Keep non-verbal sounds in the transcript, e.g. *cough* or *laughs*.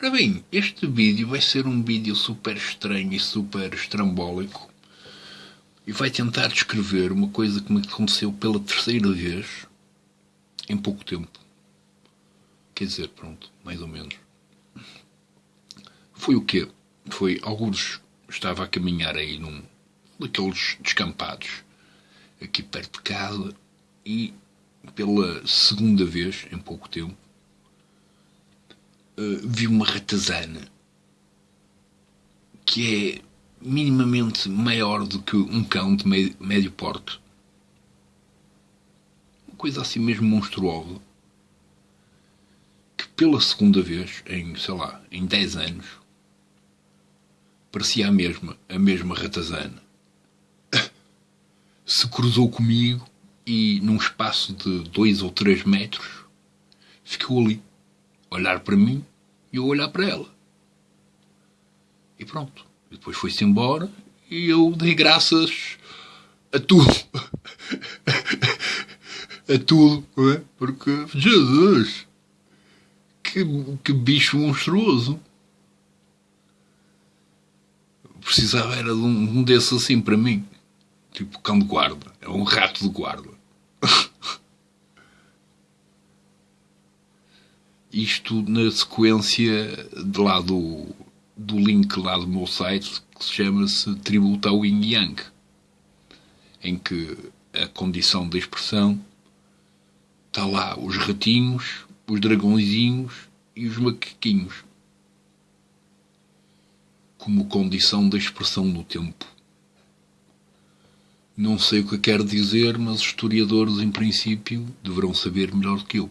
Ora bem, este vídeo vai ser um vídeo super estranho e super estrambólico e vai tentar descrever uma coisa que me aconteceu pela terceira vez em pouco tempo. Quer dizer, pronto, mais ou menos. Foi o quê? Foi, alguns estava a caminhar aí num daqueles descampados aqui perto de casa e pela segunda vez em pouco tempo uh, vi uma ratazana que é minimamente maior do que um cão de médio, médio porte. Uma coisa assim mesmo monstruosa. Que pela segunda vez, em, sei lá, em 10 anos, parecia a mesma, a mesma ratazana. *coughs* Se cruzou comigo e num espaço de dois ou três metros ficou ali, olhar para mim e eu olhar para ela. E pronto. Depois foi-se embora e eu dei graças a tudo. a *laughs* tudo, não é? Porque, Jesus, que, que bicho monstruoso. Precisava era de um, um desses assim para mim. Tipo cão de guarda. É um rato de guarda. Isto na sequência de lá do, do link lá do meu site que se chama-se Tributo ao Yin Yang, em que a condição de expressão está lá os ratinhos, os dragõezinhos e os macaquinhos como condição da expressão no tempo. Não sei o que quer dizer, mas historiadores, em princípio, deverão saber melhor do que eu.